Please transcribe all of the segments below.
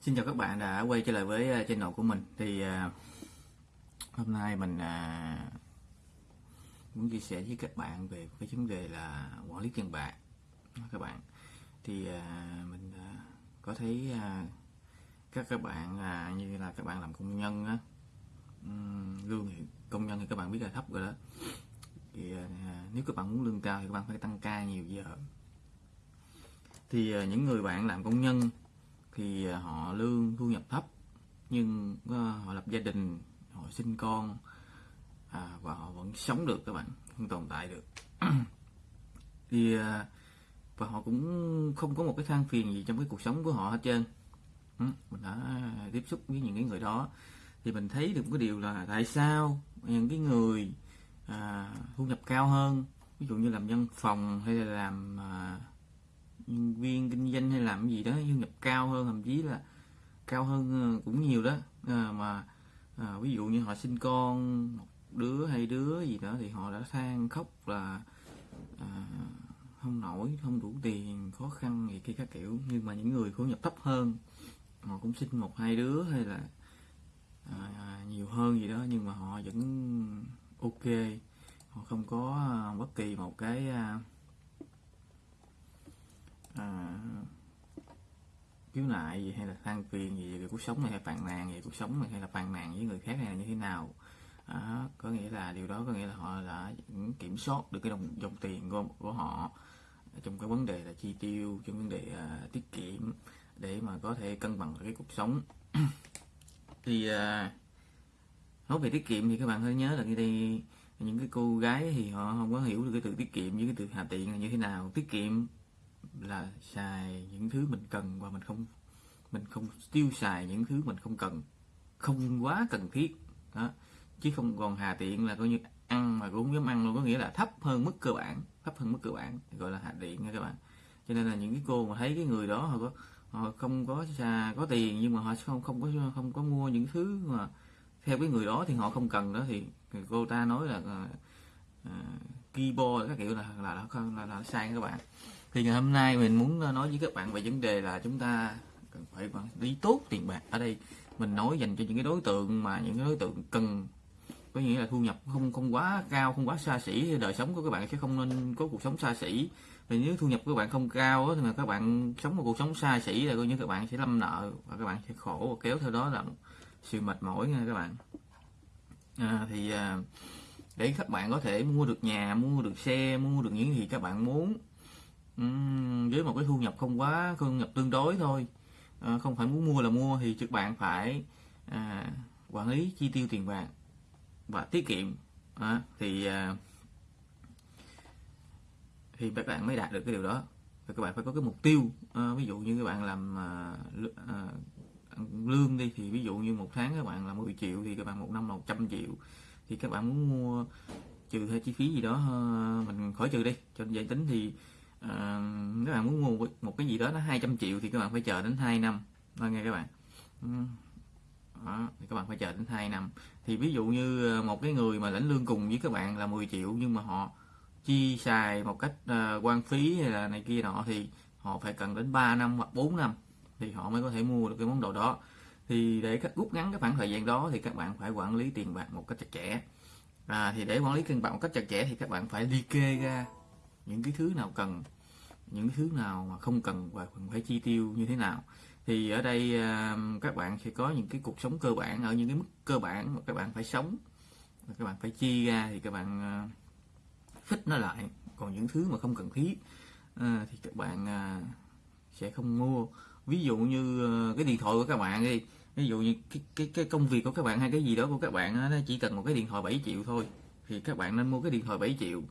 Xin chào các bạn đã quay trở lại với ờ, channel của mình. Thì à, hôm nay mình à, muốn chia sẻ với các bạn về cái vấn đề là quản lý tiền bạc. Các bạn thì à, mình à, có thấy à, các các bạn à, như là các bạn làm công nhân á lương thì công nhân thì các bạn biết là thấp rồi đó. Thì à, nếu các bạn muốn lương cao thì các bạn phải tăng ca nhiều giờ. Thì à, những người bạn làm công nhân thì à, họ lương thu nhập thấp nhưng à, họ lập gia đình họ sinh con à, và họ vẫn sống được các bạn vẫn tồn tại được. Thì à, và họ cũng không có một cái than phiền gì trong cái cuộc sống của họ hết trơn. Ừ, mình đã tiếp xúc với những cái người đó thì mình thấy được một cái điều là tại sao những cái người à, thu nhập cao hơn ví dụ như làm văn phòng hay là làm à, nhân viên kinh doanh hay làm gì đó thu nhập cao hơn thậm chí là cao hơn ờ, cũng nhiều đó. À, mà à, ví dụ như họ sinh con một đứa hay đứa gì đó thì họ đã than khóc là à, không nổi không đủ tiền khó khăn gì kia các kiểu. Nhưng mà những người thu nhập thấp hơn họ cũng sinh một hai đứa hay là à, nhiều hơn gì đó nhưng mà họ vẫn ok. Họ không có bất kỳ một cái à, à, khiếu nại gì hay là than phiền gì về cuộc sống này hay phàn nàn về cuộc sống này hay là phàn nàn với người khác hay là như thế nào? À, có nghĩa là điều đó có nghĩa là họ đã kiểm soát được cái đồng dòng tiền của, của họ trong cái vấn đề là chi tiêu trong vấn đề à, tiết kiệm để mà có thể cân bằng cái cuộc sống. Thì à, nói về tiết kiệm thì các bạn hãy nhớ là cái đây những cái cô gái thì họ không có hiểu được cái từ tiết kiệm với cái từ hà tiện là như thế nào. Tiết kiệm là xài những thứ mình cần và mình không mình không tiêu xài những thứ mình không cần. Không quá cần thiết. Đó. Chứ không còn hà tiện là coi như ăn mà cũng dám ăn luôn. Có nghĩa là thấp hơn mức cơ bản thấp hơn mức cơ bản gọi là hạ tiện nha các bạn. Cho nên là những cái cô mà thấy cái người đó họ có họ không có xa có tiền nhưng mà họ không không có không có mua những thứ mà theo cái người đó thì họ không cần đó thì cô ta nói là uh, keyboard các kiểu là là là, là, là, là sai các bạn thì ngày hôm nay mình muốn ờ, nói với các bạn về vấn đề là chúng ta cần phải quản lý tốt tiền bạc ở đây. Mình nói dành cho những cái đối tượng mà những cái đối tượng cần có nghĩa là thu nhập không không quá cao không quá xa xỉ đời sống của các bạn sẽ không nên có cuộc sống xa xỉ. Vì nếu thu nhập của các bạn không cao thì mà các bạn sống một cuộc sống xa xỉ là coi như các bạn sẽ lâm nợ và các bạn sẽ khổ. Và kéo theo đó là sự mệt mỏi nha các bạn. À, thì à, để các bạn có thể mua được nhà mua được xe mua được những gì các bạn muốn uhm, với một cái thu nhập không quá thu nhập tương đối thôi. À, không phải muốn mua là mua thì các bạn phải à, quản lý chi tiêu tiền bạc và tiết kiệm. À, thì à, thì các bạn mới đạt được cái điều đó. Và các bạn phải có cái mục tiêu. À, ví dụ như các bạn làm à, à, lương đi thì ví dụ như một tháng các bạn là 10 triệu thì các bạn một năm là 100 triệu. Thì các bạn muốn mua trừ hay chi phí gì đó à, mình khỏi trừ đi. Cho dễ tính thì à, các bạn muốn mua một cái gì đó nó 200 triệu thì các bạn phải chờ đến 2 năm. Đó nghe các bạn. Đó, thì các bạn phải chờ đến 2 năm. Thì ví dụ như ờ, một cái người mà lãnh lương cùng với các bạn là 10 triệu nhưng mà họ chi xài một cách uh, quan phí hay là này kia nọ thì họ phải cần đến 3 năm hoặc 4 năm thì họ mới có thể mua được cái món đồ đó. Thì để rút ngắn cái khoảng thời gian đó thì các bạn phải quản lý tiền bạc một cách chặt chẽ. À, thì để quản lý tiền bạc một cách chặt chẽ thì các bạn phải liệt kê ra những cái thứ nào cần những cái thứ nào mà không cần và cần phải chi tiêu như thế nào. Thì ở đây à, các bạn sẽ có những cái cuộc sống cơ bản ở những cái mức cơ bản mà các bạn phải sống các bạn phải chi ra thì các bạn thích khích nó lại. Còn những thứ mà không cần thiết à, thì các bạn sẽ không mua. Ví dụ như cái điện thoại của các bạn đi. Ví dụ như cái, cái cái công việc của các bạn hay cái gì đó của các bạn nó chỉ cần một cái điện thoại 7 triệu thôi thì các bạn nên mua cái điện thoại 7 triệu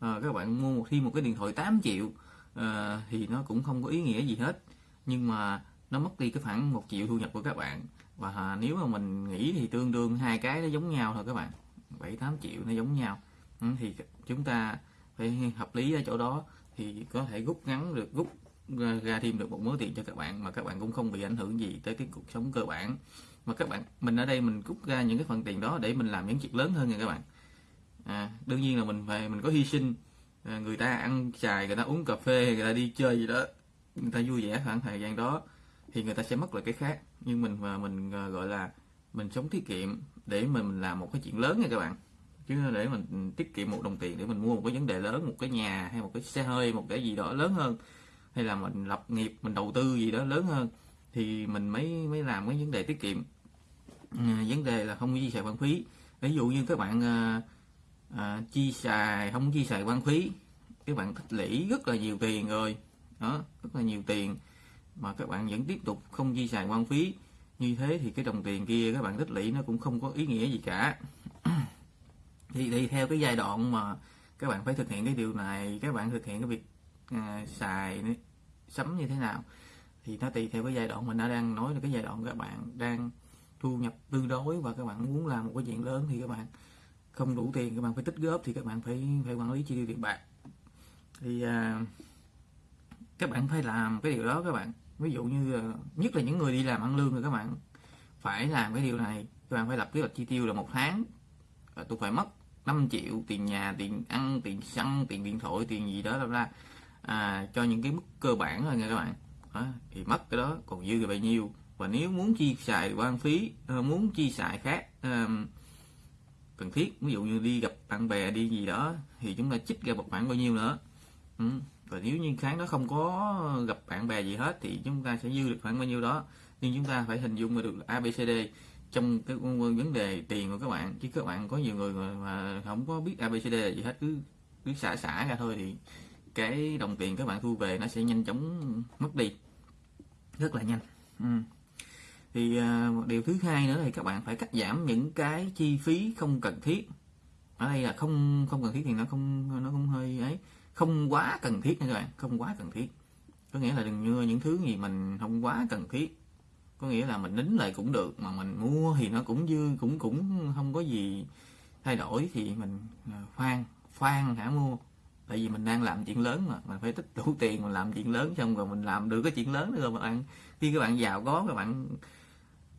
à, các bạn mua một thêm một cái điện thoại 8 triệu à, thì nó cũng không có ý nghĩa gì hết. Nhưng mà nó mất đi cái khoảng một triệu thu nhập của các bạn. Và à, nếu mà mình nghĩ thì tương đương hai cái nó giống nhau thôi các bạn. 7 8 triệu nó giống nhau. Ừ, thì chúng ta phải hợp lý ở chỗ đó. Thì có thể rút ngắn được rút ra thêm được một mớ tiền cho các bạn mà các bạn cũng không bị ảnh hưởng gì tới cái cuộc sống cơ bản. Mà các bạn mình ở đây mình rút ra những cái phần tiền đó để mình làm những chuyện lớn hơn nha các bạn à, đương nhiên là mình phải mình có hy sinh. À, người ta ăn xài người ta uống cà phê người ta đi chơi gì đó người ta vui vẻ khoảng thời gian đó thì người ta sẽ mất lại cái khác. Nhưng mình mà mình à, gọi là mình sống tiết kiệm để mình làm một cái chuyện lớn nha các bạn. Chứ để mình tiết kiệm một đồng tiền để mình mua một cái vấn đề lớn một cái nhà hay một cái xe hơi một cái gì đó lớn hơn hay là mình lập nghiệp mình đầu tư gì đó lớn hơn thì mình mới mới làm cái vấn đề tiết kiệm. À, vấn đề là không chi xài phân phí. Ví dụ như các bạn à, à, chi xài không chi xài quan phí. Các bạn tích lũy rất là nhiều tiền rồi. Đó rất là nhiều tiền. Mà các bạn vẫn tiếp tục không chi xài quan phí. Như thế thì cái đồng tiền kia các bạn tích lũy nó cũng không có ý nghĩa gì cả. Thì, thì theo cái giai đoạn mà các bạn phải thực hiện cái điều này các bạn thực hiện cái việc à, xài sắm như thế nào thì nó tùy theo cái giai đoạn mình đã đang nói là cái giai đoạn các bạn đang thu nhập tương đối và các bạn muốn làm một cái chuyện lớn thì các bạn không đủ tiền các bạn phải tích góp thì các bạn phải phải quản lý chi tiêu tiền bạc. Thì à, các bạn phải làm cái điều đó các bạn. Ví dụ như à, nhất là những người đi làm ăn lương thì các bạn phải làm cái điều này. Các bạn phải lập kế hoạch chi tiêu là một tháng à, tôi phải mất 5 triệu tiền nhà tiền ăn tiền xăng tiền điện thoại tiền gì đó là à, cho những cái mức cơ bản thôi nha các bạn. Đó, thì mất cái đó còn dư là bao nhiêu? Và nếu muốn chi xài quan phí? Ờ, muốn chi xài khác? Cần thiết. Ví dụ như đi gặp bạn bè, đi gì đó, thì chúng ta chích ra một khoản bao nhiêu nữa. Ừ. và nếu như tháng đó không có gặp bạn bè gì hết, thì chúng ta sẽ dư được khoảng bao nhiêu đó. Nhưng chúng ta phải hình dung ra được ABCD trong cái vấn đề tiền của các bạn. Chứ các bạn có nhiều người mà không có biết ABCD là gì hết, cứ cứ xả xả ra thôi thì cái đồng tiền các bạn thu về nó sẽ nhanh chóng mất đi. Rất là nhanh. Ừ thì một điều thứ hai nữa thì các bạn phải cắt giảm những cái chi phí không cần thiết. Ở đây là không không cần thiết thì nó không nó không hơi ấy. Không quá cần thiết nha các bạn, không quá cần thiết. Có nghĩa là đừng mua những thứ gì mình không quá cần thiết. Có nghĩa là mình nín lại cũng được, mà mình mua thì nó cũng dư, cũng cũng không có gì thay đổi thì mình à, khoan khoan hả mua. Tại vì mình đang làm chuyện lớn mà, mình phải tích đủ tiền mình làm chuyện lớn xong rồi mình làm được cái chuyện lớn nữa rồi các bạn. Khi các bạn giàu có các bạn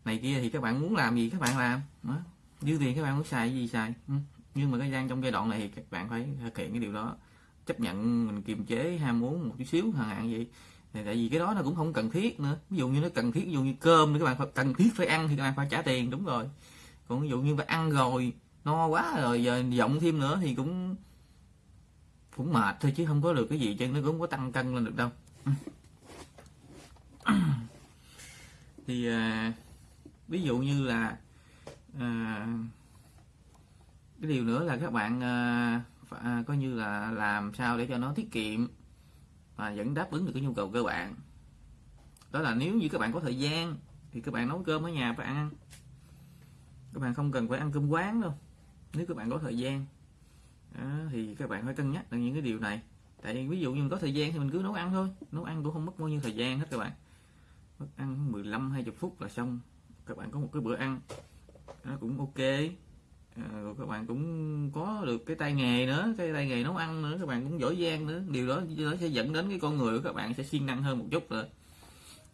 này kia thì các bạn muốn làm gì các bạn làm. Đó. dư tiền các bạn muốn xài gì xài. Ừ. Nhưng mà cái gian trong giai đoạn này thì các bạn phải thực hiện cái điều đó. Chấp nhận mình kiềm chế ham muốn một chút xíu hàng hạn vậy, thì tại vì cái đó nó cũng không cần thiết nữa. Ví dụ như nó cần thiết ví dụ như cơm thì các bạn phải cần thiết phải ăn thì các bạn phải trả tiền đúng rồi. Còn ví dụ như phải ăn rồi no quá rồi giờ giọng thêm nữa thì cũng cũng mệt thôi chứ không có được cái gì chứ nó cũng không có tăng cân lên được đâu. Ừ. Thì à, ví dụ như là à, cái điều nữa là các bạn à, à, coi như là làm sao để cho nó tiết kiệm và vẫn đáp ứng được cái nhu cầu cơ bản. Đó là nếu như các bạn có thời gian thì các bạn nấu cơm ở nhà phải ăn. Các bạn không cần phải ăn cơm quán đâu. Nếu các bạn có thời gian đó, thì các bạn phải cân nhắc được những cái điều này. Tại vì ví dụ như mình có thời gian thì mình cứ nấu ăn thôi. Nấu ăn cũng không mất bao nhiêu thời gian hết các bạn. Mất ăn 15 20 phút là xong các bạn có một cái bữa ăn nó cũng ok. À, rồi các bạn cũng có được cái tay nghề nữa cái tay nghề nấu ăn nữa các bạn cũng giỏi giang nữa. Điều đó nó sẽ dẫn đến cái con người của các bạn sẽ siêng năng hơn một chút rồi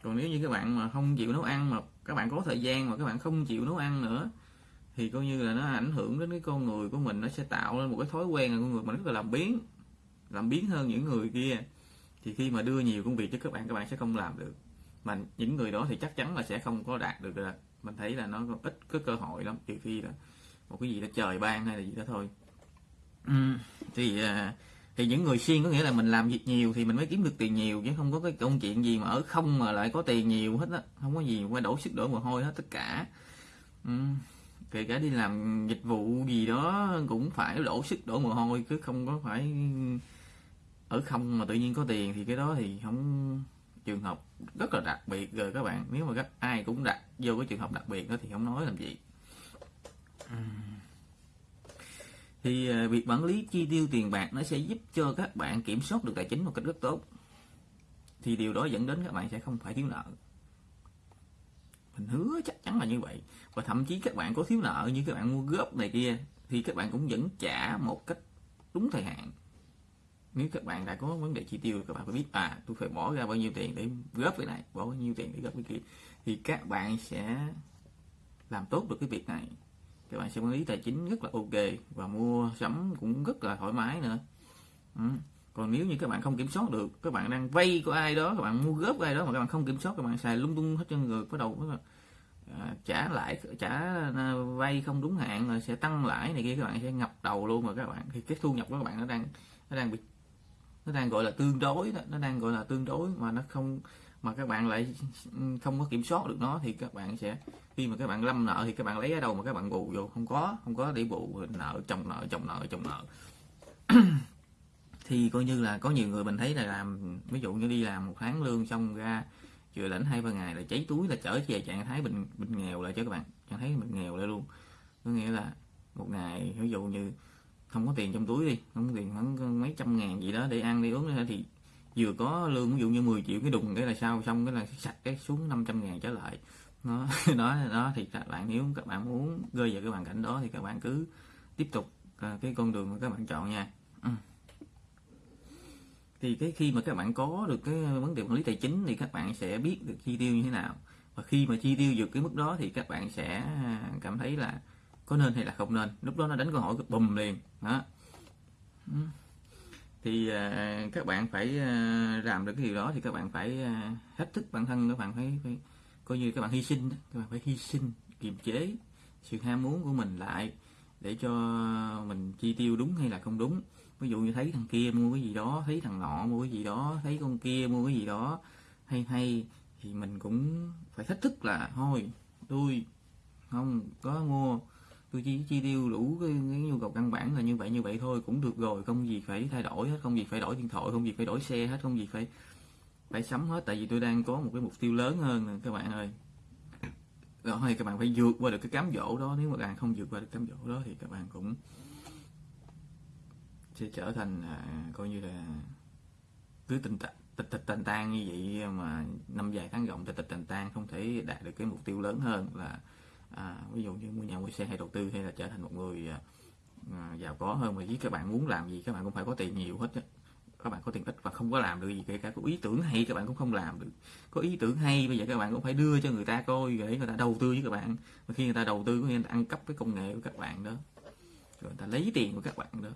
còn nếu như các bạn mà không chịu nấu ăn mà các bạn có thời gian mà các bạn không chịu nấu ăn nữa thì coi như là nó ảnh hưởng đến cái con người của mình nó sẽ tạo lên một cái thói quen là con người mình rất là làm biến làm biến hơn những người kia. Thì khi mà đưa nhiều công việc cho các bạn các bạn sẽ không làm được mà những người đó thì chắc chắn là sẽ không có đạt được rồi mình thấy là nó có ít có cơ hội lắm trừ khi là một cái gì đó trời ban hay là gì đó thôi. Ừ, thì à, thì những người siêng có nghĩa là mình làm việc nhiều thì mình mới kiếm được tiền nhiều chứ không có cái công chuyện gì mà ở không mà lại có tiền nhiều hết á. Không có gì qua đổ sức đổ mồ hôi hết tất cả. Ừ, kể cả đi làm dịch vụ gì đó cũng phải đổ sức đổ mồ hôi chứ không có phải ở không mà tự nhiên có tiền thì cái đó thì không trường hợp rất là đặc biệt rồi các bạn. Nếu mà các ai cũng đặt vô cái trường hợp đặc biệt đó thì không nói làm gì. Thì à, việc quản lý chi tiêu tiền bạc nó sẽ giúp cho các bạn kiểm soát được tài chính một cách rất tốt. Thì điều đó dẫn đến các bạn sẽ không phải thiếu nợ. Mình hứa chắc chắn là như vậy. Và thậm chí các bạn có thiếu nợ như các bạn mua góp này kia thì các bạn cũng vẫn trả một cách đúng thời hạn nếu các bạn đã có vấn đề chi tiêu các bạn phải biết à tôi phải bỏ ra bao nhiêu tiền để góp cái này bỏ bao nhiêu tiền để góp cái kia thì các bạn sẽ làm tốt được cái việc này các bạn sẽ quản lý tài chính rất là ok và mua sắm cũng rất là thoải mái nữa ừ. còn nếu như các bạn không kiểm soát được các bạn đang vay của ai đó các bạn mua góp ai đó mà các bạn không kiểm soát các bạn xài lung tung hết trơn người bắt đầu à, trả lại trả vay không đúng hạn rồi sẽ tăng lãi này kia các bạn sẽ ngập đầu luôn rồi các bạn thì cái thu nhập của các bạn nó đang nó đang bị nó đang gọi là tương đối đó, nó đang gọi là tương đối mà nó không, mà các bạn lại không có kiểm soát được nó thì các bạn sẽ, khi mà các bạn lâm nợ thì các bạn lấy ở đâu mà các bạn bù vô. Không có không có để bù, nợ, chồng nợ chồng nợ chồng nợ. Thì coi như là có nhiều người mình thấy là làm, ví dụ như đi làm một tháng lương xong ra, vừa lãnh hai ba ngày là cháy túi là trở về trạng thái bình bình nghèo lại cho các bạn. Trạng thái mình nghèo lại luôn. Có nghĩa là một ngày, ví dụ như không có tiền trong túi đi, không có tiền khoảng mấy trăm ngàn gì đó để ăn đi uống nữa, thì vừa có lương, ví dụ như 10 triệu cái đùng cái là sao, xong cái là sạch cái xuống 500 ngàn trở lại. Nó đó đó, thì các bạn nếu các bạn muốn rơi vào cái hoàn cảnh đó thì các bạn cứ tiếp tục à, cái con đường mà các bạn chọn nha. Ừ. thì cái khi mà các bạn có được cái vấn đề quản lý tài chính thì các bạn sẽ biết được chi tiêu như thế nào. Và khi mà chi tiêu vượt cái mức đó thì các bạn sẽ à, cảm thấy là có nên hay là không nên. Lúc đó nó đánh câu hỏi bùm liền đó. Ừ. Thì uh, các bạn phải uh, làm được cái điều đó thì các bạn phải uh, hết thức bản thân các bạn phải, phải coi như các bạn hy sinh các bạn phải hy sinh kiềm chế sự ham muốn của mình lại để cho mình chi tiêu đúng hay là không đúng. Ví dụ như thấy thằng kia mua cái gì đó thấy thằng nọ mua cái gì đó thấy con kia mua cái gì đó hay hay thì mình cũng phải thách thức là thôi tôi không có mua tôi chỉ chi tiêu đủ cái, cái nhu cầu căn bản là như vậy như vậy thôi cũng được rồi không gì phải thay đổi hết không gì phải đổi điện thoại không gì phải đổi xe hết không gì phải phải sắm hết tại vì tôi đang có một cái mục tiêu lớn hơn các bạn ơi. Rồi các bạn phải vượt qua được cái cám dỗ đó nếu mà bạn không vượt qua được cám dỗ đó thì các bạn cũng sẽ trở thành à, coi như là cứ tình tịch tịch tàn tan như vậy mà năm dài tháng rộng tịch tịch tàn tan không thể đạt được cái mục tiêu lớn hơn là à, ví dụ như mua nhà mua xe hay đầu tư hay là trở thành một người à, à, giàu có hơn mà với các bạn muốn làm gì các bạn cũng phải có tiền nhiều hết á. Các bạn có tiền ít và không có làm được gì kể cả có ý tưởng hay các bạn cũng không làm được. Có ý tưởng hay bây giờ các bạn cũng phải đưa cho người ta coi để người ta đầu tư với các bạn. Và khi người ta đầu tư có nghĩa là ăn cắp cái công nghệ của các bạn đó. Rồi người ta lấy tiền của các bạn đó.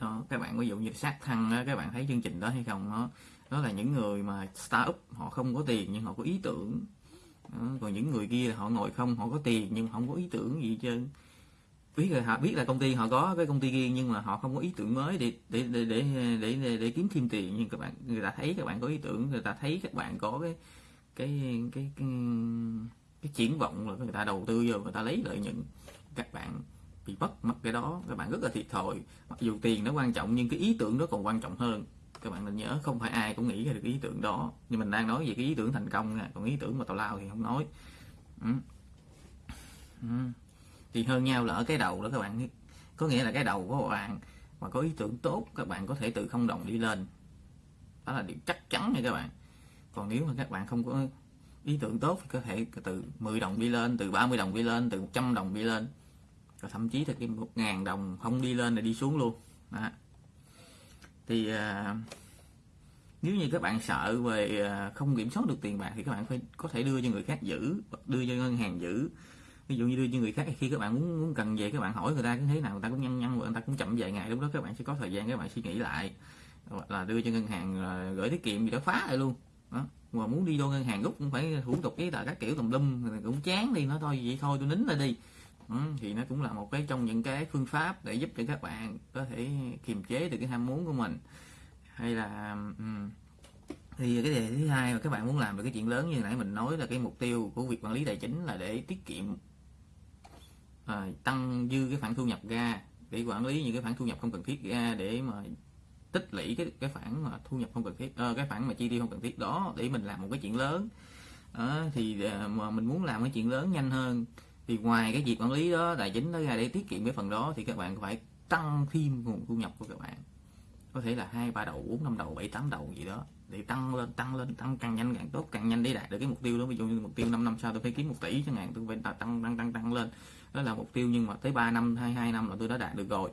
Đó các bạn ví dụ như sát thăng đó, các bạn thấy chương trình đó hay không đó. Đó là những người mà start up họ không có tiền nhưng họ có ý tưởng còn những người kia họ ngồi không họ có tiền nhưng không có ý tưởng gì trên biết là họ biết là công ty họ có cái công ty kia nhưng mà họ không có ý tưởng mới để để để để để, để, để kiếm thêm tiền. Nhưng các bạn người ta thấy các bạn có ý tưởng người ta thấy các bạn có cái cái cái cái, cái triển vọng là người ta đầu tư vô người ta lấy lợi nhuận. Các bạn bị mất mất cái đó các bạn rất là thiệt thòi. Mặc dù tiền nó quan trọng nhưng cái ý tưởng nó còn quan trọng hơn các bạn nên nhớ, không phải ai cũng nghĩ ra được ý tưởng đó. Nhưng mình đang nói về cái ý tưởng thành công nha còn ý tưởng mà tào lao thì không nói. Ừ. Ừ. thì hơn nhau là ở cái đầu đó các bạn. Có nghĩa là cái đầu của bạn mà có ý tưởng tốt, các bạn có thể từ không đồng đi lên. Đó là điều chắc chắn nha các bạn. Còn nếu mà các bạn không có ý tưởng tốt thì có thể từ 10 đồng đi lên, từ 30 đồng đi lên, từ 100 đồng đi lên. Rồi thậm chí là cái một ngàn đồng không đi lên là đi xuống luôn. Đó thì à, nếu như các bạn sợ về à, không kiểm soát được tiền bạc thì các bạn phải có thể đưa cho người khác giữ đưa cho ngân hàng giữ. Ví dụ như đưa cho người khác khi các bạn muốn muốn cần về các bạn hỏi người ta cái thế nào người ta cũng nhăn nhăn người ta cũng chậm vài ngày lúc đó các bạn sẽ có thời gian các bạn suy nghĩ lại. Hoặc là đưa cho ngân hàng à, gửi tiết kiệm gì đó phá lại luôn. Đó mà muốn đi vô ngân hàng rút cũng phải thủ tục giấy tờ các kiểu tùm lum cũng chán đi nó thôi vậy thôi tôi nín lại đi. Ừ, thì nó cũng là một cái trong những cái phương pháp để giúp cho các bạn có thể kiềm chế được cái ham muốn của mình. Hay là um, thì cái đề thứ hai mà các bạn muốn làm được cái chuyện lớn như nãy mình nói là cái mục tiêu của việc quản lý tài chính là để tiết kiệm à, tăng dư cái khoản thu nhập ra để quản lý những cái khoản thu nhập không cần thiết ra để mà tích lũy cái cái khoản mà thu nhập không cần thiết à, cái khoản mà chi tiêu không cần thiết đó để mình làm một cái chuyện lớn. À, thì à, mà mình muốn làm cái chuyện lớn nhanh hơn thì ngoài cái việc quản lý đó tài chính đó ra để tiết kiệm cái phần đó thì các bạn phải tăng thêm nguồn thu nhập của các bạn. Có thể là hai ba đầu bốn năm đầu bảy tám đầu gì đó để tăng lên tăng lên tăng càng nhanh càng tốt càng nhanh để đạt được cái mục tiêu đó. Ví dụ như mục tiêu 5 năm sau tôi phải kiếm một tỷ chẳng hạn tôi phải tăng tăng tăng tăng lên. Đó là mục tiêu nhưng mà tới 3 năm hay hai năm là tôi đã đạt được rồi.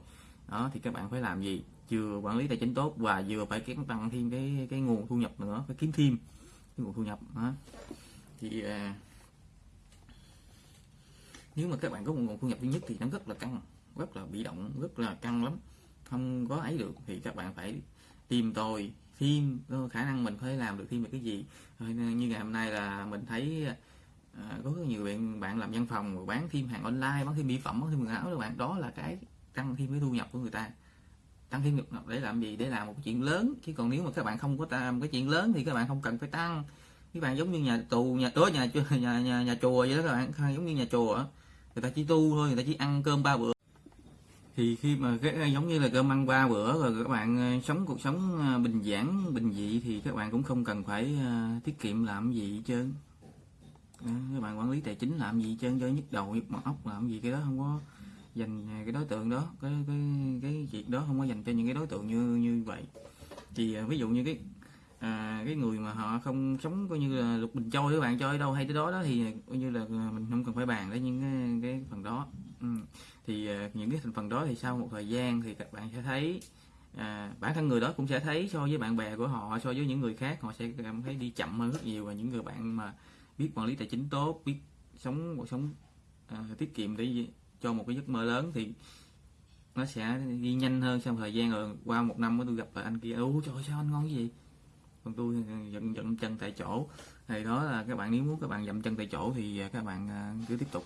Đó thì các bạn phải làm gì? Vừa quản lý tài chính tốt và vừa phải kiếm tăng thêm cái cái nguồn thu nhập nữa phải kiếm thêm cái nguồn thu nhập đó. Thì uh, nếu mà các bạn có một nguồn thu nhập duy nhất thì nó rất là căng rất là bị động rất là căng lắm. Không có ấy được thì các bạn phải tìm tòi thêm khả năng mình có thể làm được thêm được cái gì. Ờ, như ngày hôm nay là mình thấy à, có rất nhiều bạn bạn làm văn phòng rồi bán thêm hàng online bán thêm mỹ phẩm bán thêm quần áo các bạn. Đó là cái tăng thêm cái thu nhập của người ta. Tăng thêm nhập để làm gì? Để làm một chuyện lớn. Chứ còn nếu mà các bạn không có làm cái chuyện lớn thì các bạn không cần phải tăng. Các bạn giống như nhà tù nhà tối nhà nhà nhà, nhà chùa vậy đó các bạn. Giống như nhà chùa người ta chỉ tu thôi, người ta chỉ ăn cơm ba bữa. Thì khi mà cái giống như là cơm ăn ba bữa rồi các bạn ờ, sống cuộc sống ờ, bình giản, bình dị thì các bạn cũng không cần phải ờ, tiết kiệm làm gì hết trơn. Các bạn quản lý tài chính làm gì hết trơn, cho nhức đầu, nhức mặt ốc làm gì, cái đó không có dành cái đối tượng đó, cái cái cái việc đó không có dành cho những cái đối tượng như như vậy. Thì ví dụ như cái à, cái người mà họ không sống coi như là lục bình trôi các bạn chơi đâu hay tới đó đó thì coi như là mình không cần phải bàn đến những cái, cái phần đó. Ừ. thì à, những cái thành phần đó thì sau một thời gian thì các bạn sẽ thấy à, bản thân người đó cũng sẽ thấy so với bạn bè của họ so với những người khác họ sẽ cảm thấy đi chậm hơn rất nhiều và những người bạn mà biết quản lý tài chính tốt biết sống cuộc sống à, tiết kiệm để cho một cái giấc mơ lớn thì nó sẽ đi nhanh hơn sau thời gian. Rồi qua một năm tôi gặp lại anh kia ủa trời sao anh ngon cái gì còn tôi dậm dậm chân tại chỗ. Thì đó là các bạn nếu muốn các bạn dậm chân tại chỗ thì à, các bạn à, cứ tiếp tục.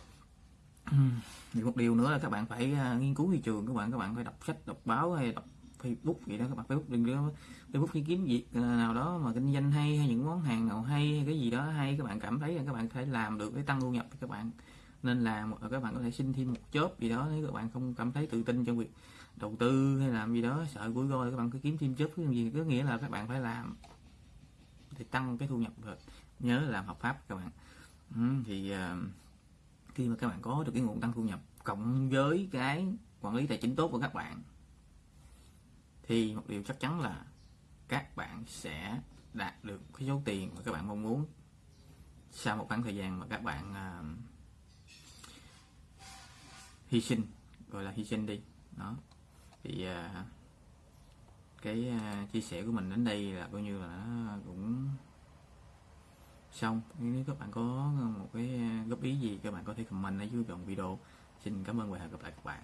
Thì một điều nữa là các bạn phải à, nghiên cứu thị trường các bạn. Các bạn phải đọc sách đọc báo hay đọc Facebook vậy đó. Các bạn Facebook đừng có Facebook đi kiếm việc nào đó mà kinh doanh hay hay những món hàng nào hay, hay cái gì đó hay. Các bạn cảm thấy là các bạn phải làm được để tăng thu nhập thì các bạn. Nên làm các bạn có thể xin thêm một job gì đó nếu các bạn không cảm thấy tự tin trong việc đầu tư hay làm gì đó sợ cuối rồi các bạn cứ kiếm thêm job. Cái gì có nghĩa là các bạn phải làm để tăng cái thu nhập nhớ làm hợp pháp các bạn. Ừ, thì uh, khi mà các bạn có được cái nguồn tăng thu nhập cộng với cái quản lý tài chính tốt của các bạn thì một điều chắc chắn là các bạn sẽ đạt được cái số tiền mà các bạn mong muốn. Sau một khoảng thời gian mà các bạn uh, hy sinh gọi là hy sinh đi đó. Thì uh, cái à, chia sẻ của mình đến đây là coi như là nó cũng xong. Nếu các bạn có một cái à, góp ý gì, các bạn có thể comment ở dưới phần video. Xin cảm ơn và hẹn gặp lại các bạn.